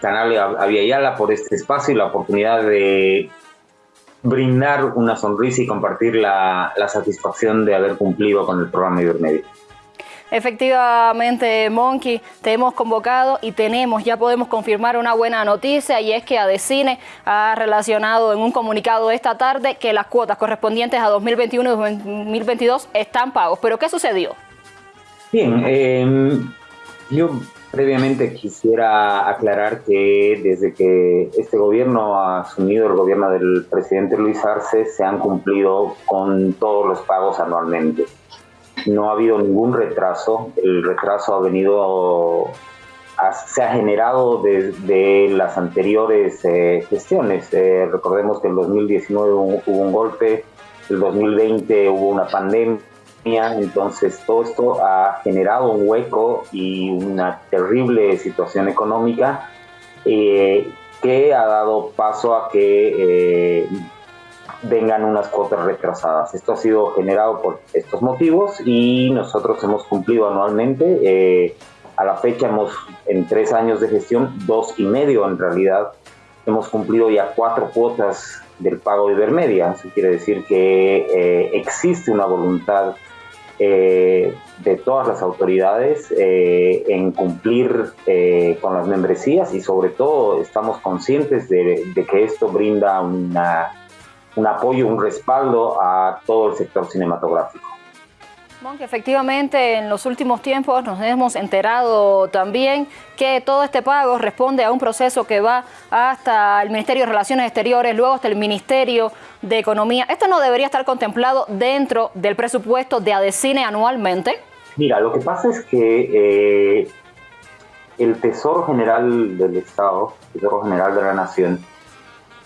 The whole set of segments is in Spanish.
Canal Aviala por este espacio y la oportunidad de brindar una sonrisa y compartir la, satisfacción de haber cumplido con el programa Ibermedia. Efectivamente, Monkey, te hemos convocado y tenemos, ya podemos confirmar una buena noticia y es que Adecine ha relacionado en un comunicado esta tarde que las cuotas correspondientes a 2021 y 2022 están pagos. ¿Pero qué sucedió? Bien, eh, yo Previamente quisiera aclarar que desde que este gobierno ha asumido el gobierno del presidente Luis Arce se han cumplido con todos los pagos anualmente. No ha habido ningún retraso, el retraso ha venido, se ha generado desde las anteriores eh, gestiones. Eh, recordemos que en 2019 hubo un golpe, el 2020 hubo una pandemia entonces todo esto ha generado un hueco y una terrible situación económica eh, que ha dado paso a que eh, vengan unas cuotas retrasadas. Esto ha sido generado por estos motivos y nosotros hemos cumplido anualmente. Eh, a la fecha hemos, en tres años de gestión, dos y medio en realidad, hemos cumplido ya cuatro cuotas del pago de Ibermedia. Eso quiere decir que existe una voluntad eh, de todas las autoridades eh, en cumplir eh, con las membresías y sobre todo estamos conscientes de, que esto brinda una, un apoyo, un respaldo a todo el sector cinematográfico. Monk, efectivamente, en los últimos tiempos nos hemos enterado también que todo este pago responde a un proceso que va hasta el Ministerio de Relaciones Exteriores, luego hasta el Ministerio de Economía. ¿Esto no debería estar contemplado dentro del presupuesto de ADECINE anualmente? Mira, lo que pasa es que eh, el Tesoro General del Estado, el Tesoro General de la Nación,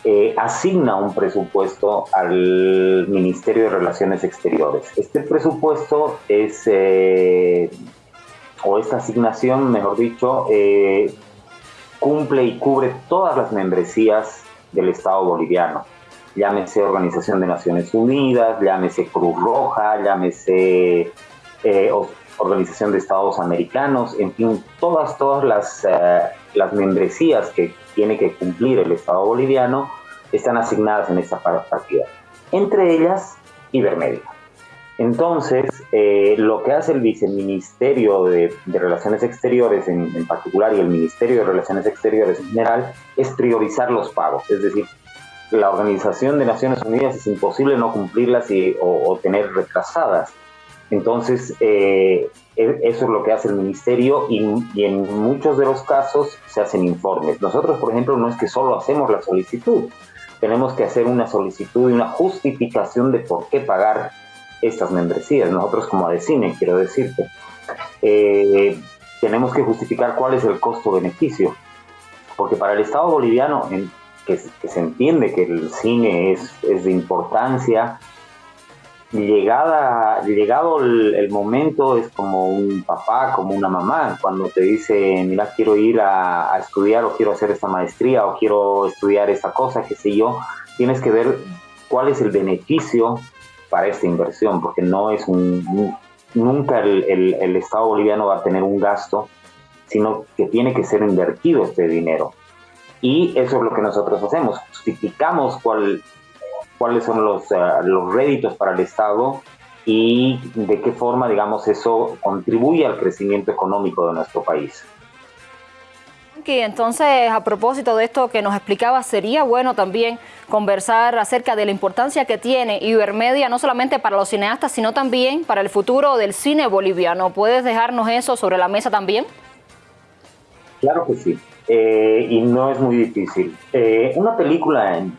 eh, asigna un presupuesto al Ministerio de Relaciones Exteriores. Este presupuesto es, eh, o esta asignación, mejor dicho, eh, cumple y cubre todas las membresías del Estado boliviano. Llámese Organización de Naciones Unidas, llámese Cruz Roja, llámese Organización de Estados Americanos, en fin, todas, todas las, las membresías que tiene que cumplir el Estado boliviano están asignadas en esta partida. Entre ellas, Ibermedia. Entonces, eh, lo que hace el Viceministerio de, Relaciones Exteriores en, particular y el Ministerio de Relaciones Exteriores en general es priorizar los pagos. Es decir, la Organización de Naciones Unidas es imposible no cumplirlas y, o, tener retrasadas. Entonces, eh, e, eso es lo que hace el ministerio y, en muchos de los casos se hacen informes. Nosotros, por ejemplo, no es que solo hacemos la solicitud, tenemos que hacer una solicitud y una justificación de por qué pagar estas membresías. Nosotros como ADECINE, quiero decirte, eh, tenemos que justificar cuál es el costo-beneficio, porque para el Estado boliviano, que, se entiende que el cine es de importancia, llegada, llegado el, momento es como un papá, como una mamá, cuando te dice, mira, quiero ir a, estudiar o quiero hacer esta maestría o quiero estudiar esta cosa, qué sé yo, tienes que ver cuál es el beneficio para esta inversión, porque no es un, nunca el, el Estado boliviano va a tener un gasto, sino que tiene que ser invertido este dinero. Y eso es lo que nosotros hacemos, justificamos cuál, cuáles son los, eh, los réditos para el Estado y de qué forma, digamos, eso contribuye al crecimiento económico de nuestro país. Y entonces, a propósito de esto que nos explicaba, sería bueno también conversar acerca de la importancia que tiene Ibermedia, no solamente para los cineastas, sino también para el futuro del cine boliviano. ¿Puedes dejarnos eso sobre la mesa también? Claro que sí, eh, y no es muy difícil. Eh, una película en,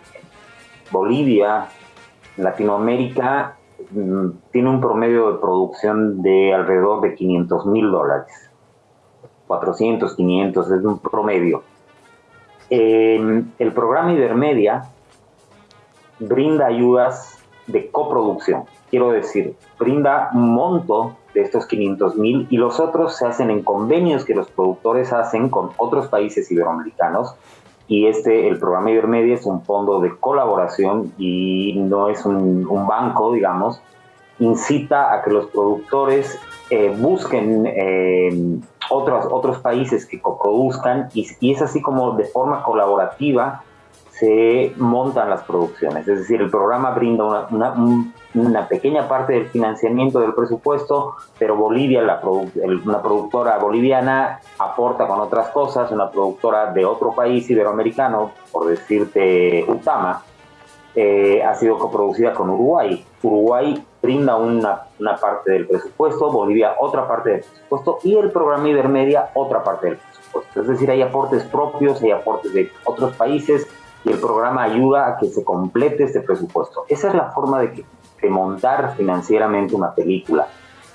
Bolivia, Latinoamérica, mm, tiene un promedio de producción de alrededor de 500 mil dólares. 400, 500, es un promedio. el programa Ibermedia brinda ayudas de coproducción. Quiero decir, brinda un monto de estos 500 mil y los otros se hacen en convenios que los productores hacen con otros países iberoamericanos y este, el programa Ibermedia es un fondo de colaboración y no es un, banco, digamos, incita a que los productores eh, busquen eh, otros, otros países que coproduzcan y, y es así como de forma colaborativa se montan las producciones. Es decir, el programa brinda una, una, pequeña parte del financiamiento del presupuesto, pero Bolivia, la una productora boliviana, aporta con otras cosas, una productora de otro país iberoamericano, por decirte Utama, eh, ha sido coproducida con Uruguay. Uruguay brinda una, una, parte del presupuesto, Bolivia otra parte del presupuesto y el programa Ibermedia otra parte del presupuesto. Es decir, hay aportes propios, hay aportes de otros países y el programa ayuda a que se complete este presupuesto. Esa es la forma de, montar financieramente una película.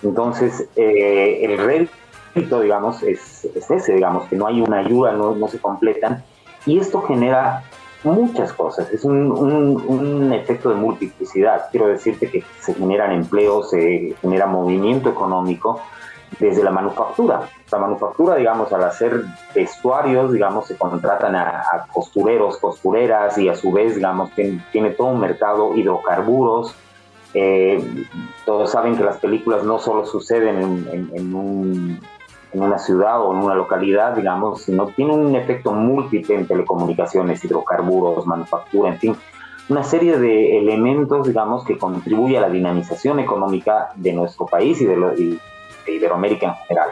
Entonces, eh, el rédito, digamos, es, ese, digamos, que no hay una ayuda, no, no se completan, y esto genera muchas cosas, es un, un, efecto de multiplicidad. Quiero decirte que se generan empleos, se genera movimiento económico desde la manufactura. La manufactura, digamos, al hacer vestuarios, digamos, se contratan a, costureros, costureras y a su vez, digamos, tiene, todo un mercado hidrocarburos. Eh, todos saben que las películas no solo suceden en, en, un, en una ciudad o en una localidad, digamos, sino tiene un efecto múltiple en telecomunicaciones, hidrocarburos, manufactura, en fin, una serie de elementos, digamos, que contribuye a la dinamización económica de nuestro país y de, lo, de Iberoamérica en general.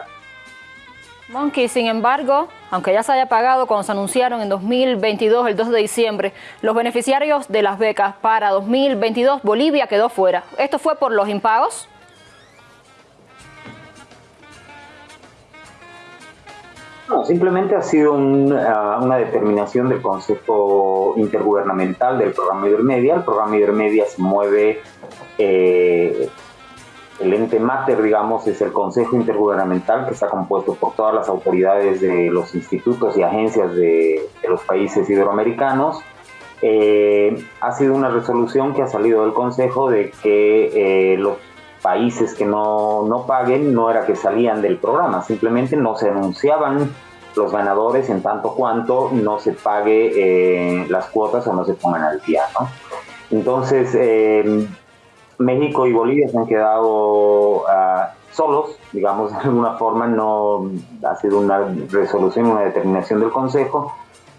Monkey, sin embargo, aunque ya se haya pagado cuando se anunciaron en 2022, el 2 de diciembre, los beneficiarios de las becas para 2022, Bolivia quedó fuera. ¿Esto fue por los impagos? No, simplemente ha sido ah, una determinación del Consejo Intergubernamental del programa Ibermedia. El programa Ibermedia se mueve, eh, el ente mater, digamos, es el Consejo Intergubernamental que está compuesto por todas las autoridades de los institutos y agencias de, los países iberoamericanos. Eh, ha sido una resolución que ha salido del Consejo de que eh, los países que no, no paguen no era que salían del programa, simplemente no se anunciaban los ganadores en tanto cuanto no se pague eh, las cuotas o no se pongan al día. ¿no? Entonces, eh, México y Bolivia se han quedado uh, solos, digamos, de alguna forma, no ha sido una resolución, una determinación del Consejo,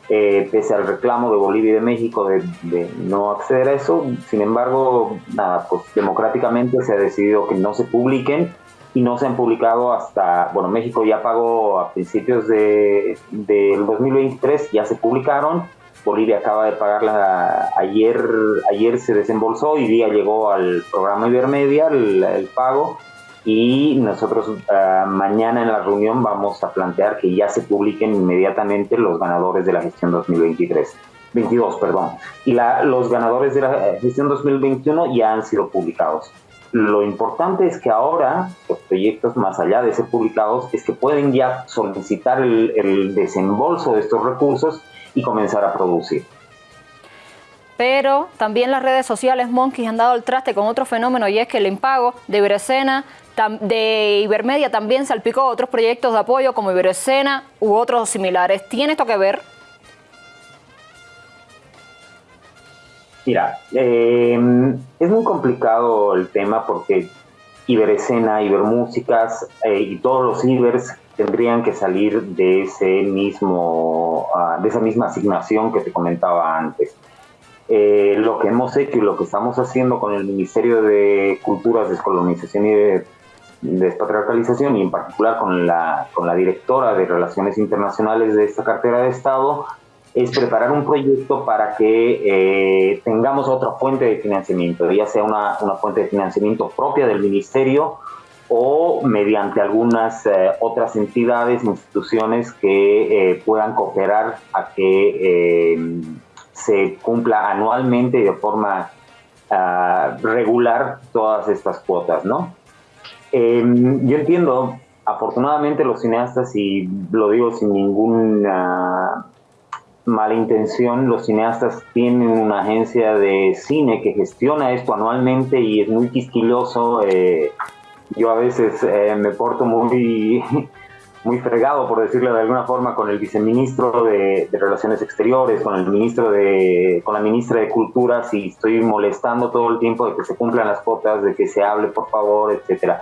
eh, pese al reclamo de Bolivia y de México de, no acceder a eso. Sin embargo, nada, pues democráticamente se ha decidido que no se publiquen y no se han publicado hasta, bueno, México ya pagó a principios de, del 2023, ya se publicaron. Bolivia acaba de pagarla ayer, ayer se desembolsó y día llegó al programa Ibermedia el, el pago y nosotros ah, mañana en la reunión vamos a plantear que ya se publiquen inmediatamente los ganadores de la gestión 2023. 22, perdón. Y la, los ganadores de la gestión 2021 ya han sido publicados. Lo importante es que ahora los proyectos más allá de ser publicados es que pueden ya solicitar el, el desembolso de estos recursos y comenzar a producir pero también las redes sociales Monkeys han dado el traste con otro fenómeno y es que el impago de Iberescena, de Ibermedia también salpicó otros proyectos de apoyo como Iberescena u otros similares. ¿Tiene esto que ver? Mira, eh, es muy complicado el tema porque Iberescena, Ibermúsicas eh, y todos los Ibers tendrían que salir de ese mismo, ah, de esa misma asignación que te comentaba antes. Eh, lo que hemos hecho y lo que estamos haciendo con el Ministerio de Culturas, Descolonización y de Despatriarcalización y en particular con la, con la directora de Relaciones Internacionales de esta cartera de Estado es preparar un proyecto para que eh, tengamos otra fuente de financiamiento, ya sea una, una, fuente de financiamiento propia del Ministerio o mediante algunas eh, otras entidades, instituciones que puedan cooperar a que se cumpla anualmente y de forma uh, regular todas estas cuotas, ¿no? Eh, yo entiendo, afortunadamente los cineastas, y lo digo sin ninguna mala intención, los cineastas tienen una agencia de cine que gestiona esto anualmente y es muy quisquilloso. Eh, yo a veces eh, me porto muy muy fregado, por decirlo de alguna forma, con el viceministro de, Relaciones Exteriores, con el ministro de, con la ministra de Cultura, si estoy molestando todo el tiempo de que se cumplan las cuotas, de que se hable, por favor, etcétera.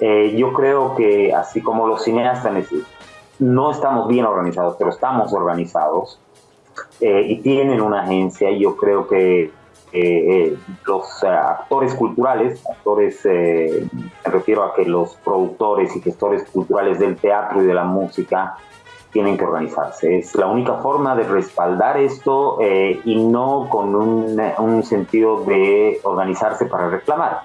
Eh, yo creo que así como los cineastas no estamos bien organizados, pero estamos organizados eh, y tienen una agencia, yo creo que eh, los actores culturales, actores, me refiero a que los productores y gestores culturales del teatro y de la música tienen que organizarse. Es la única forma de respaldar esto y no con un, un sentido de organizarse para reclamar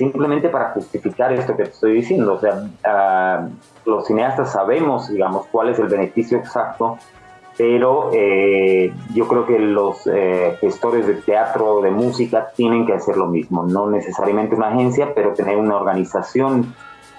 simplemente para justificar esto que te estoy diciendo. O sea, ah, los cineastas sabemos, digamos, cuál es el beneficio exacto, pero eh, yo creo que los eh, gestores de teatro, de música, tienen que hacer lo mismo. No necesariamente una agencia, pero tener una organización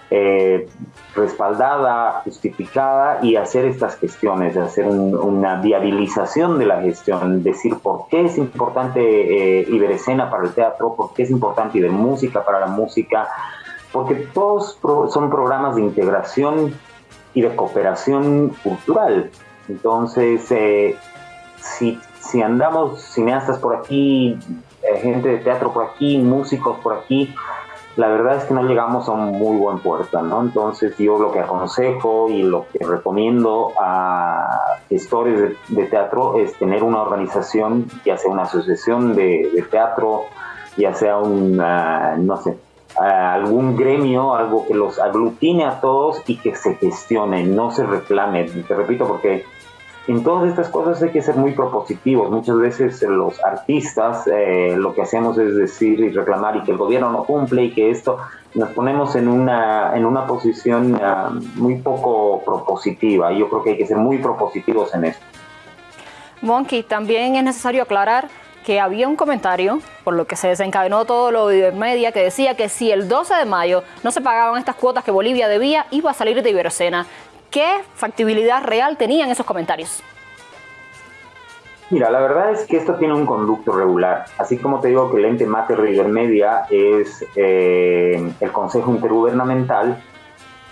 eh, respaldada, justificada y hacer estas gestiones, hacer una viabilización de la gestión, decir por qué es importante Iberescena para el teatro, por qué es importante Ibermúsica para la música, porque todos son programas de integración y de cooperación cultural. Entonces, eh, si, si andamos cineastas por aquí, eh, gente de teatro por aquí, músicos por aquí, la verdad es que no llegamos a un muy buen puerto, ¿no? Entonces yo lo que aconsejo y lo que recomiendo a gestores de, teatro es tener una organización, ya sea una asociación de, teatro, ya sea un, no sé, algún gremio, algo que los aglutine a todos y que se gestione, no se reclame. Te repito, porque en todas estas cosas hay que ser muy propositivos. Muchas veces los artistas eh, lo que hacemos es decir y reclamar y que el gobierno no cumple y que esto nos ponemos en una, en una posición ah, muy poco propositiva. Yo creo que hay que ser muy propositivos en esto. Monkey, también es necesario aclarar que había un comentario, por lo que se desencadenó todo lo de Ibermedia, que decía que si el 12 de mayo no se pagaban estas cuotas que Bolivia debía, iba a salir de Iberocena. ¿Qué factibilidad real tenían esos comentarios? Mira, la verdad es que esto tiene un conducto regular. Así como te digo que el ente mater de Ibermedia es eh, el Consejo Intergubernamental,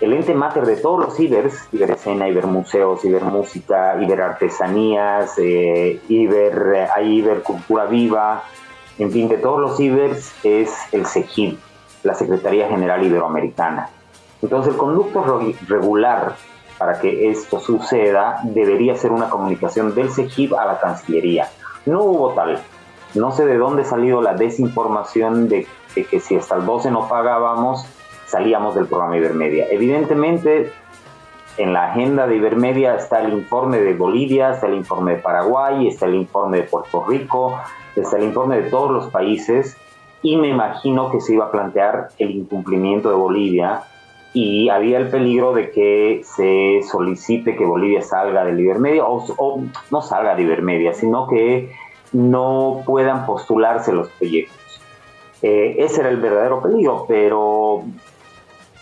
el ente mater de todos los Ibers, Iberescena, Ibermuseos, Ibermúsica, Iberartesanías, eh, Iber, hay Ibercultura Viva, en fin, de todos los Ibers es el SEGIB, la Secretaría General Iberoamericana. Entonces el conducto regular para que esto suceda, debería ser una comunicación del CEGIP a la Cancillería. No hubo tal. No sé de dónde salió la desinformación de, que si hasta el 12 no pagábamos, salíamos del programa Ibermedia. Evidentemente, en la agenda de Ibermedia está el informe de Bolivia, está el informe de Paraguay, está el informe de Puerto Rico, está el informe de todos los países y me imagino que se iba a plantear el incumplimiento de Bolivia y había el peligro de que se solicite que Bolivia salga del Ibermedia o, no salga de Ibermedia, sino que no puedan postularse los proyectos. Eh, ese era el verdadero peligro, pero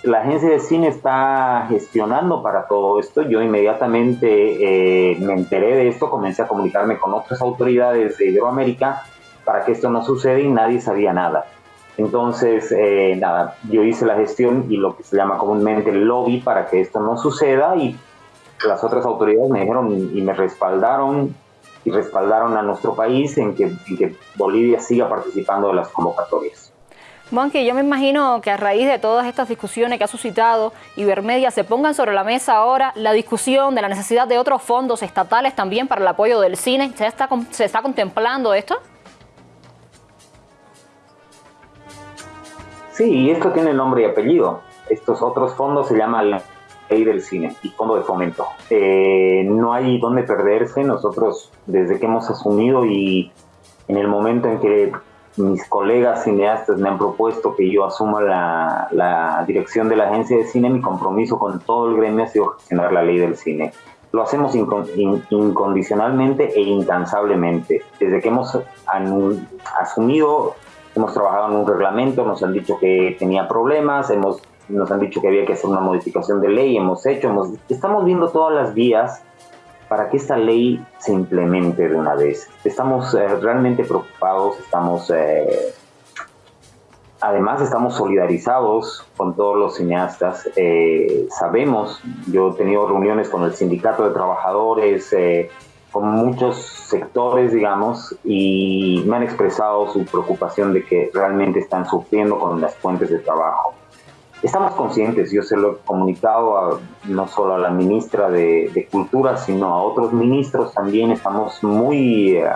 la agencia de cine está gestionando para todo esto. Yo inmediatamente eh, me enteré de esto, comencé a comunicarme con otras autoridades de Iberoamérica para que esto no suceda y nadie sabía nada. Entonces, eh, nada, yo hice la gestión y lo que se llama comúnmente el lobby para que esto no suceda y las otras autoridades me dijeron y me respaldaron y respaldaron a nuestro país en que, Bolivia siga participando de las convocatorias. Monkey, yo me imagino que a raíz de todas estas discusiones que ha suscitado Ibermedia se pongan sobre la mesa ahora la discusión de la necesidad de otros fondos estatales también para el apoyo del cine. ¿Se está, contemplando esto? Sí, y esto tiene nombre y apellido. Estos otros fondos se llaman Ley del Cine y Fondo de Fomento. Eh, no hay dónde perderse. Nosotros, desde que hemos asumido y en el momento en que mis colegas cineastas me han propuesto que yo asuma la, dirección de la agencia de cine, mi compromiso con todo el gremio ha sido gestionar la ley del cine. Lo hacemos incondicionalmente e incansablemente. Desde que hemos asumido hemos trabajado en un reglamento, nos han dicho que tenía problemas, hemos, nos han dicho que había que hacer una modificación de ley, hemos hecho, hemos, estamos viendo todas las vías para que esta ley se implemente de una vez. Estamos eh, realmente preocupados, estamos... Eh, además estamos solidarizados con todos los cineastas. Eh, sabemos, yo he tenido reuniones con el sindicato de trabajadores, con muchos sectores, digamos, y me han expresado su preocupación de que realmente están sufriendo con las fuentes de trabajo. Estamos conscientes, yo se lo he comunicado no solo a la ministra de, Cultura, sino a otros ministros también, estamos muy eh,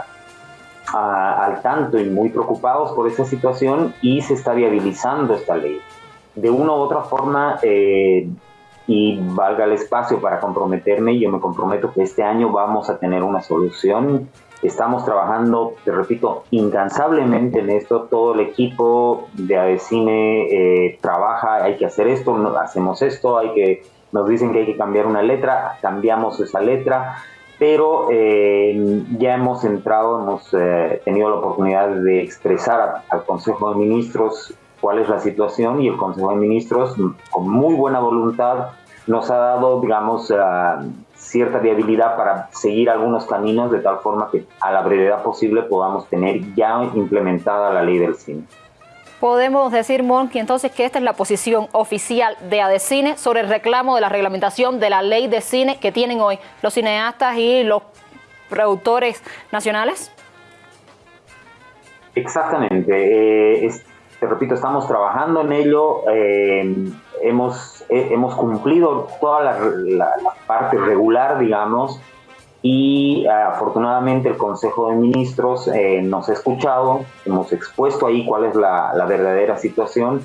al tanto y muy preocupados por esta situación y se está viabilizando esta ley. De una u otra forma, eh, y valga el espacio para comprometerme, yo me comprometo que este año vamos a tener una solución Estamos trabajando, te repito, incansablemente en esto. Todo el equipo de ADECINE eh, trabaja, hay que hacer esto, hacemos esto, hay que, nos dicen que hay que cambiar una letra, cambiamos esa letra, pero eh, ya hemos entrado, hemos eh, tenido la oportunidad de expresar al Consejo de Ministros cuál es la situación y el Consejo de Ministros, con muy buena voluntad, nos ha dado, digamos, cierta viabilidad para seguir algunos caminos de tal forma que a la brevedad posible podamos tener ya implementada la ley del cine. Podemos decir, Monki, entonces que esta es la posición oficial de ADECINE sobre el reclamo de la reglamentación de la ley de cine que tienen hoy los cineastas y los productores nacionales. Exactamente. Eh, te repito, estamos trabajando en ello. Eh, hemos, hemos cumplido toda la, parte regular, digamos, y afortunadamente el Consejo de Ministros eh, nos ha escuchado, hemos expuesto ahí cuál es la, verdadera situación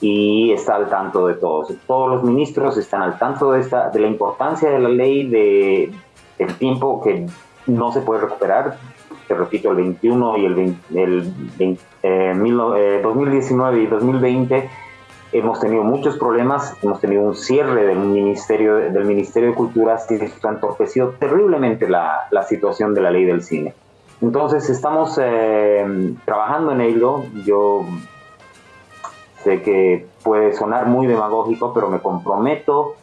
y está al tanto de todos. Todos los ministros están al tanto de, esta, de la importancia de la ley, de, del tiempo que no se puede recuperar. Te repito, el 21 y el, el, 2019 eh, y 2020 hemos tenido muchos problemas, hemos tenido un cierre del Ministerio, del ministerio de Cultura que ha entorpecido terriblemente la, la, situación de la ley del cine. Entonces estamos eh, trabajando en ello. Yo sé que puede sonar muy demagógico, pero me comprometo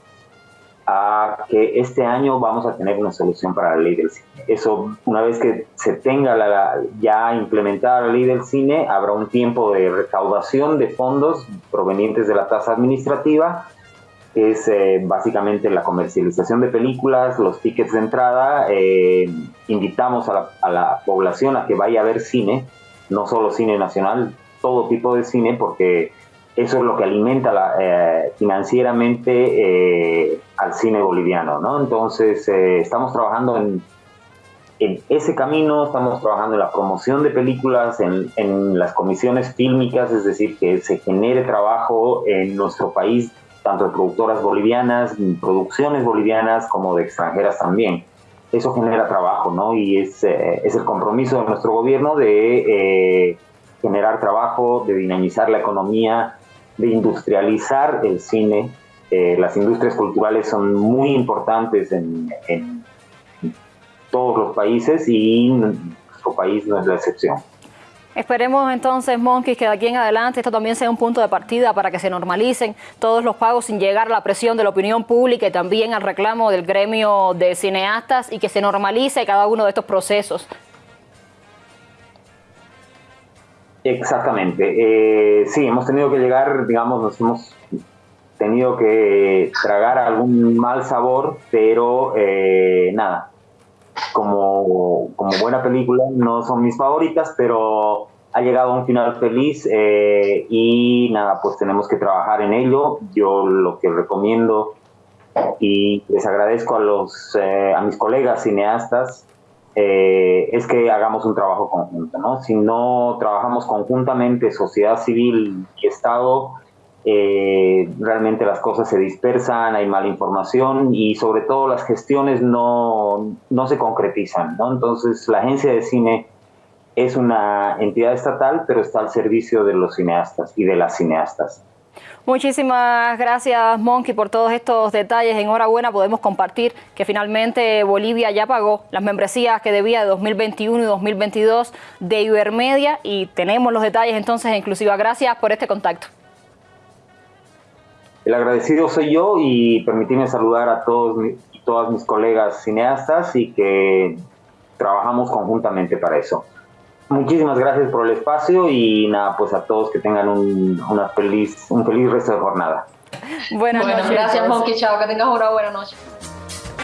a que este año vamos a tener una solución para la ley del cine. Eso, una vez que se tenga la, ya implementada la ley del cine, habrá un tiempo de recaudación de fondos provenientes de la tasa administrativa, que es eh, básicamente la comercialización de películas, los tickets de entrada. Eh, invitamos a la, a la población a que vaya a ver cine, no solo cine nacional, todo tipo de cine, porque eso es lo que alimenta la, eh, financieramente eh, al cine boliviano, ¿no? Entonces, eh, estamos trabajando en, ese camino, estamos trabajando en la promoción de películas, en, las comisiones fílmicas, es decir, que se genere trabajo en nuestro país, tanto de productoras bolivianas, producciones bolivianas, como de extranjeras también. Eso genera trabajo, ¿no? Y es, es el compromiso de nuestro gobierno de generar trabajo, de dinamizar la economía, de industrializar el cine. Eh, las industrias culturales son muy importantes en, todos los países y nuestro país no es la excepción. Esperemos entonces, Monkey, que de aquí en adelante esto también sea un punto de partida para que se normalicen todos los pagos sin llegar a la presión de la opinión pública y también al reclamo del gremio de cineastas y que se normalice cada uno de estos procesos Exactamente. Eh, sí, hemos tenido que llegar, digamos, nos hemos tenido que tragar algún mal sabor, pero eh, nada, como, como buena película, no son mis favoritas, pero ha llegado a un final feliz eh, y nada, pues tenemos que trabajar en ello. Yo lo que recomiendo y les agradezco a, los, a mis colegas cineastas eh, es que hagamos un trabajo conjunto. ¿no? Si no trabajamos conjuntamente, sociedad civil y Estado, eh, realmente las cosas se dispersan, hay mala información y sobre todo las gestiones no, no se concretizan. Entonces la agencia de cine es una entidad estatal, pero está al servicio de los cineastas y de las cineastas. Muchísimas gracias, Monkey, por todos estos detalles. Enhorabuena, podemos compartir que finalmente Bolivia ya pagó las membresías que debía de 2021 y 2022 de Ibermedia y tenemos los detalles entonces inclusive. Gracias por este contacto. El agradecido soy yo y permitirme saludar a todos y todas mis colegas cineastas y que trabajamos conjuntamente para eso. Muchísimas gracias por el espacio y nada, pues a todos que tengan un, una feliz, un feliz resto de jornada. Buenas bueno, noches. Gracias, Monkey. Chao, que tengas una buena noche.